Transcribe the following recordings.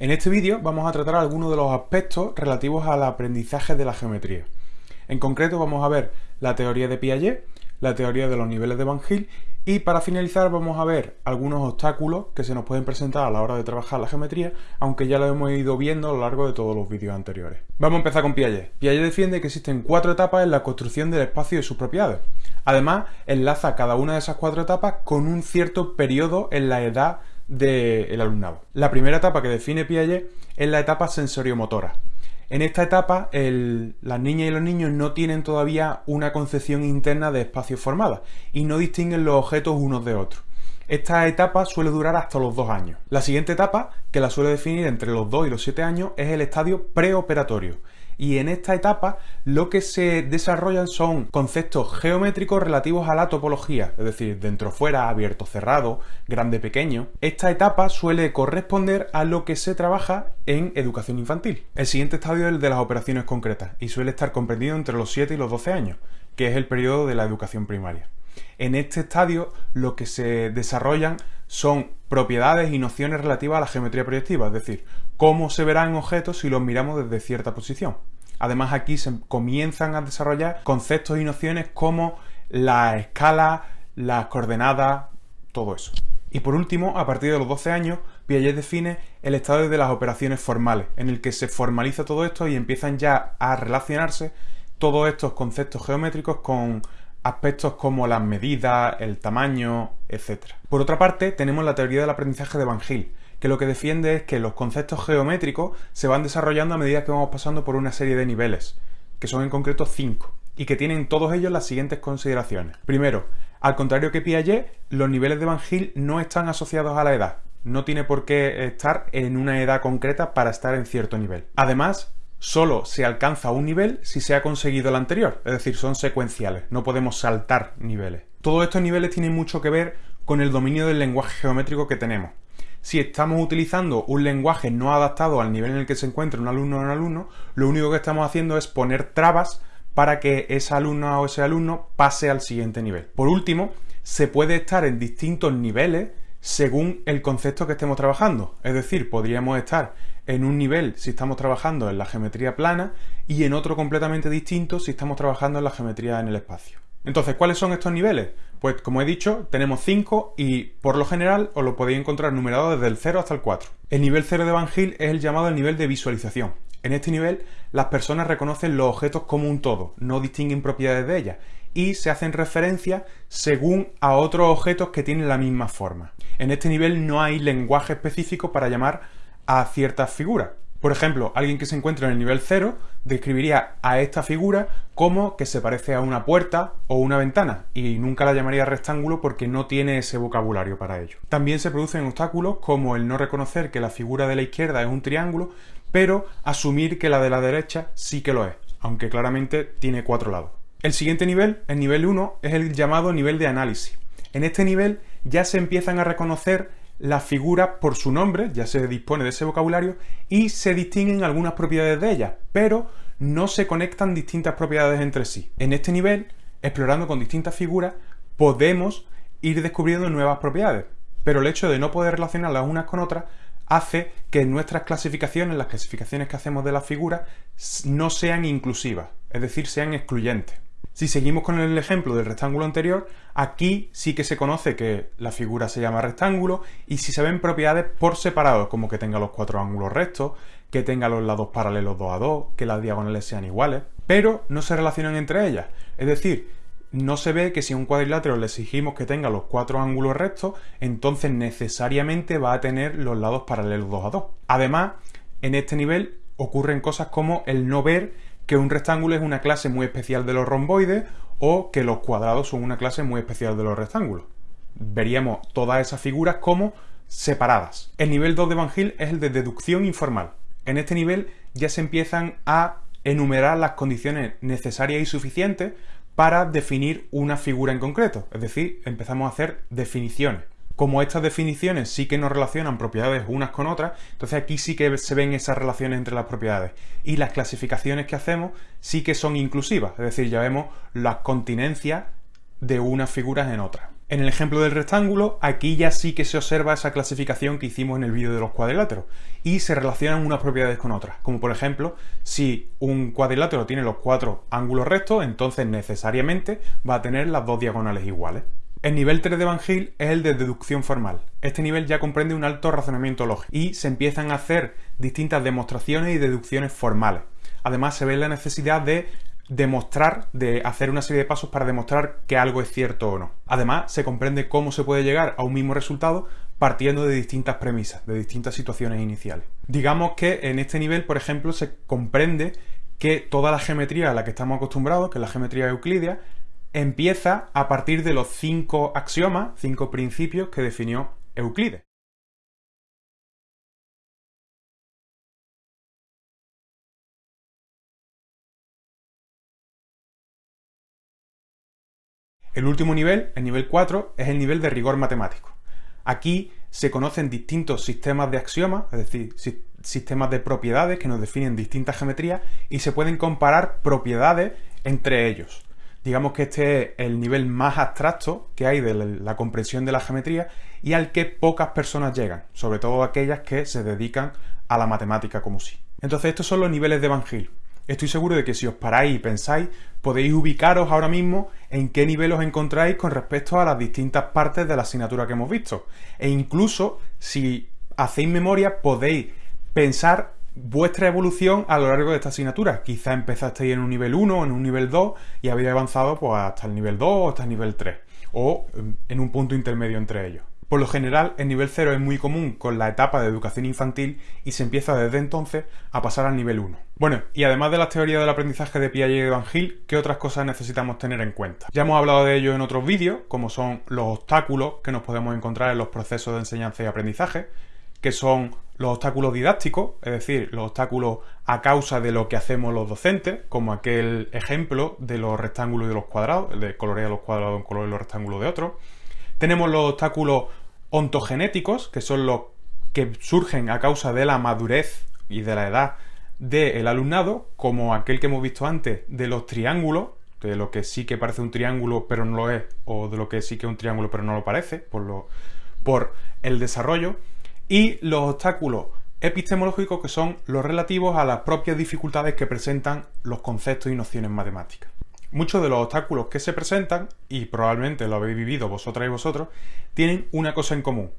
En este vídeo vamos a tratar algunos de los aspectos relativos al aprendizaje de la geometría. En concreto vamos a ver la teoría de Piaget, la teoría de los niveles de Van Gogh y para finalizar vamos a ver algunos obstáculos que se nos pueden presentar a la hora de trabajar la geometría, aunque ya lo hemos ido viendo a lo largo de todos los vídeos anteriores. Vamos a empezar con Piaget. Piaget defiende que existen cuatro etapas en la construcción del espacio y sus propiedades. Además, enlaza cada una de esas cuatro etapas con un cierto periodo en la edad del alumnado. La primera etapa que define Piaget es la etapa sensoriomotora. En esta etapa, las niñas y los niños no tienen todavía una concepción interna de espacio formada y no distinguen los objetos unos de otros. Esta etapa suele durar hasta los dos años. La siguiente etapa, que la suele definir entre los 2 y los 7 años, es el estadio preoperatorio y en esta etapa lo que se desarrollan son conceptos geométricos relativos a la topología, es decir, dentro fuera, abierto cerrado, grande pequeño. Esta etapa suele corresponder a lo que se trabaja en educación infantil. El siguiente estadio es el de las operaciones concretas y suele estar comprendido entre los 7 y los 12 años, que es el periodo de la educación primaria. En este estadio lo que se desarrollan son propiedades y nociones relativas a la geometría proyectiva, es decir, cómo se verán objetos si los miramos desde cierta posición. Además aquí se comienzan a desarrollar conceptos y nociones como la escala, las coordenadas, todo eso. Y por último, a partir de los 12 años, Piaget define el estado de las operaciones formales, en el que se formaliza todo esto y empiezan ya a relacionarse todos estos conceptos geométricos con aspectos como las medidas, el tamaño, etc. Por otra parte, tenemos la teoría del aprendizaje de Van Gogh, que lo que defiende es que los conceptos geométricos se van desarrollando a medida que vamos pasando por una serie de niveles, que son en concreto cinco, y que tienen todos ellos las siguientes consideraciones. Primero, al contrario que Piaget, los niveles de Van Gogh no están asociados a la edad, no tiene por qué estar en una edad concreta para estar en cierto nivel. Además, solo se alcanza un nivel si se ha conseguido el anterior, es decir, son secuenciales, no podemos saltar niveles. Todos estos niveles tienen mucho que ver con el dominio del lenguaje geométrico que tenemos si estamos utilizando un lenguaje no adaptado al nivel en el que se encuentra un alumno o un alumno, lo único que estamos haciendo es poner trabas para que esa alumna o ese alumno pase al siguiente nivel. Por último, se puede estar en distintos niveles según el concepto que estemos trabajando. Es decir, podríamos estar en un nivel si estamos trabajando en la geometría plana y en otro completamente distinto si estamos trabajando en la geometría en el espacio. Entonces, ¿cuáles son estos niveles? Pues como he dicho, tenemos 5 y por lo general os lo podéis encontrar numerado desde el 0 hasta el 4. El nivel 0 de Van es el llamado el nivel de visualización. En este nivel, las personas reconocen los objetos como un todo, no distinguen propiedades de ellas y se hacen referencia según a otros objetos que tienen la misma forma. En este nivel no hay lenguaje específico para llamar a ciertas figuras. Por ejemplo, alguien que se encuentra en el nivel 0 describiría a esta figura como que se parece a una puerta o una ventana y nunca la llamaría rectángulo porque no tiene ese vocabulario para ello. También se producen obstáculos como el no reconocer que la figura de la izquierda es un triángulo, pero asumir que la de la derecha sí que lo es, aunque claramente tiene cuatro lados. El siguiente nivel, el nivel 1, es el llamado nivel de análisis. En este nivel ya se empiezan a reconocer la figura por su nombre, ya se dispone de ese vocabulario, y se distinguen algunas propiedades de ellas, pero no se conectan distintas propiedades entre sí. En este nivel, explorando con distintas figuras, podemos ir descubriendo nuevas propiedades, pero el hecho de no poder relacionarlas unas con otras hace que nuestras clasificaciones, las clasificaciones que hacemos de las figuras, no sean inclusivas, es decir, sean excluyentes. Si seguimos con el ejemplo del rectángulo anterior, aquí sí que se conoce que la figura se llama rectángulo y si se ven propiedades por separado, como que tenga los cuatro ángulos rectos, que tenga los lados paralelos 2 a 2, que las diagonales sean iguales, pero no se relacionan entre ellas. Es decir, no se ve que si a un cuadrilátero le exigimos que tenga los cuatro ángulos rectos, entonces necesariamente va a tener los lados paralelos 2 a 2. Además, en este nivel ocurren cosas como el no ver que un rectángulo es una clase muy especial de los romboides o que los cuadrados son una clase muy especial de los rectángulos. Veríamos todas esas figuras como separadas. El nivel 2 de Van Gogh es el de deducción informal. En este nivel ya se empiezan a enumerar las condiciones necesarias y suficientes para definir una figura en concreto. Es decir, empezamos a hacer definiciones como estas definiciones sí que nos relacionan propiedades unas con otras, entonces aquí sí que se ven esas relaciones entre las propiedades. Y las clasificaciones que hacemos sí que son inclusivas, es decir, ya vemos las continencias de unas figuras en otras. En el ejemplo del rectángulo, aquí ya sí que se observa esa clasificación que hicimos en el vídeo de los cuadriláteros y se relacionan unas propiedades con otras, como por ejemplo, si un cuadrilátero tiene los cuatro ángulos rectos, entonces necesariamente va a tener las dos diagonales iguales. El nivel 3 de Van es el de deducción formal. Este nivel ya comprende un alto razonamiento lógico y se empiezan a hacer distintas demostraciones y deducciones formales. Además se ve la necesidad de demostrar, de hacer una serie de pasos para demostrar que algo es cierto o no. Además, se comprende cómo se puede llegar a un mismo resultado partiendo de distintas premisas, de distintas situaciones iniciales. Digamos que en este nivel, por ejemplo, se comprende que toda la geometría a la que estamos acostumbrados, que es la geometría euclídea, empieza a partir de los cinco axiomas, cinco principios que definió Euclides. El último nivel, el nivel 4, es el nivel de rigor matemático. Aquí se conocen distintos sistemas de axiomas, es decir, sistemas de propiedades que nos definen distintas geometrías y se pueden comparar propiedades entre ellos. Digamos que este es el nivel más abstracto que hay de la comprensión de la geometría y al que pocas personas llegan, sobre todo aquellas que se dedican a la matemática como sí. Entonces estos son los niveles de Van Hill. Estoy seguro de que si os paráis y pensáis, podéis ubicaros ahora mismo en qué nivel os encontráis con respecto a las distintas partes de la asignatura que hemos visto. E incluso, si hacéis memoria, podéis pensar vuestra evolución a lo largo de esta asignatura. Quizá empezasteis en un nivel 1 en un nivel 2 y habéis avanzado pues, hasta el nivel 2 o hasta el nivel 3. O en un punto intermedio entre ellos. Por lo general, el nivel 0 es muy común con la etapa de educación infantil y se empieza desde entonces a pasar al nivel 1. Bueno, y además de las teorías del aprendizaje de Piaget y de Van ¿qué otras cosas necesitamos tener en cuenta? Ya hemos hablado de ello en otros vídeos, como son los obstáculos que nos podemos encontrar en los procesos de enseñanza y aprendizaje, que son los obstáculos didácticos, es decir, los obstáculos a causa de lo que hacemos los docentes, como aquel ejemplo de los rectángulos y de los cuadrados, de colorear los cuadrados de un color y los rectángulos de otro. Tenemos los obstáculos ontogenéticos, que son los que surgen a causa de la madurez y de la edad del alumnado, como aquel que hemos visto antes de los triángulos, de lo que sí que parece un triángulo pero no lo es, o de lo que sí que es un triángulo pero no lo parece, por, lo, por el desarrollo, y los obstáculos epistemológicos que son los relativos a las propias dificultades que presentan los conceptos y nociones matemáticas. Muchos de los obstáculos que se presentan, y probablemente lo habéis vivido vosotras y vosotros, tienen una cosa en común,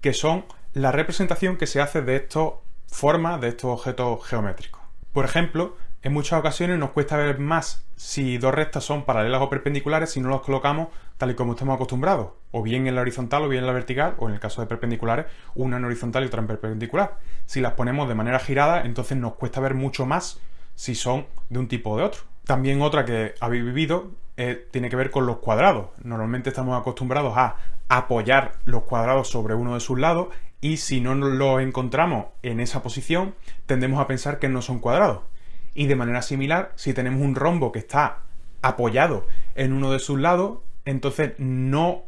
que son la representación que se hace de estas formas, de estos objetos geométricos. Por ejemplo, en muchas ocasiones nos cuesta ver más si dos rectas son paralelas o perpendiculares si no los colocamos tal y como estamos acostumbrados, o bien en la horizontal o bien en la vertical, o en el caso de perpendiculares, una en horizontal y otra en perpendicular. Si las ponemos de manera girada, entonces nos cuesta ver mucho más si son de un tipo o de otro. También otra que habéis vivido eh, tiene que ver con los cuadrados. Normalmente estamos acostumbrados a apoyar los cuadrados sobre uno de sus lados y si no los encontramos en esa posición tendemos a pensar que no son cuadrados. Y de manera similar, si tenemos un rombo que está apoyado en uno de sus lados, entonces no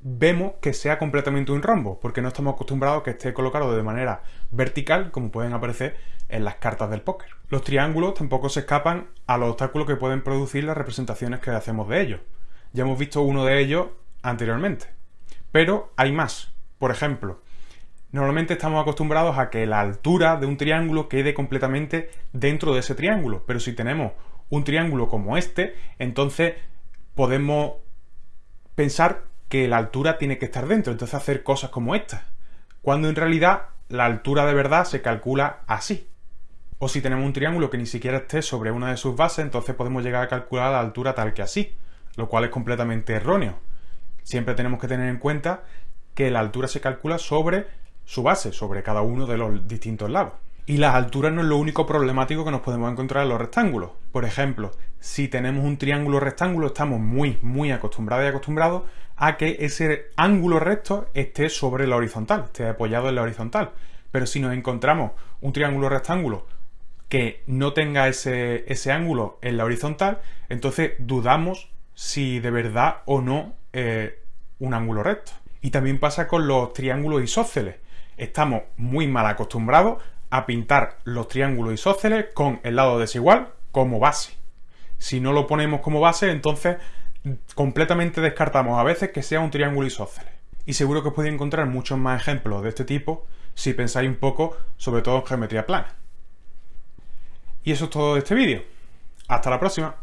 vemos que sea completamente un rombo, porque no estamos acostumbrados a que esté colocado de manera vertical, como pueden aparecer en las cartas del póker. Los triángulos tampoco se escapan a los obstáculos que pueden producir las representaciones que hacemos de ellos. Ya hemos visto uno de ellos anteriormente. Pero hay más. Por ejemplo, normalmente estamos acostumbrados a que la altura de un triángulo quede completamente dentro de ese triángulo, pero si tenemos un triángulo como este, entonces podemos pensar que la altura tiene que estar dentro, entonces hacer cosas como estas, cuando en realidad la altura de verdad se calcula así. O si tenemos un triángulo que ni siquiera esté sobre una de sus bases, entonces podemos llegar a calcular la altura tal que así, lo cual es completamente erróneo. Siempre tenemos que tener en cuenta que la altura se calcula sobre su base, sobre cada uno de los distintos lados. Y las alturas no es lo único problemático que nos podemos encontrar en los rectángulos. Por ejemplo, si tenemos un triángulo rectángulo, estamos muy, muy acostumbrados y acostumbrados a que ese ángulo recto esté sobre la horizontal, esté apoyado en la horizontal. Pero si nos encontramos un triángulo rectángulo que no tenga ese, ese ángulo en la horizontal, entonces dudamos si de verdad o no es un ángulo recto. Y también pasa con los triángulos isósceles. Estamos muy mal acostumbrados a pintar los triángulos isósceles con el lado desigual como base. Si no lo ponemos como base, entonces completamente descartamos a veces que sea un triángulo isósceles. Y seguro que os podéis encontrar muchos más ejemplos de este tipo si pensáis un poco, sobre todo en geometría plana. Y eso es todo de este vídeo. Hasta la próxima.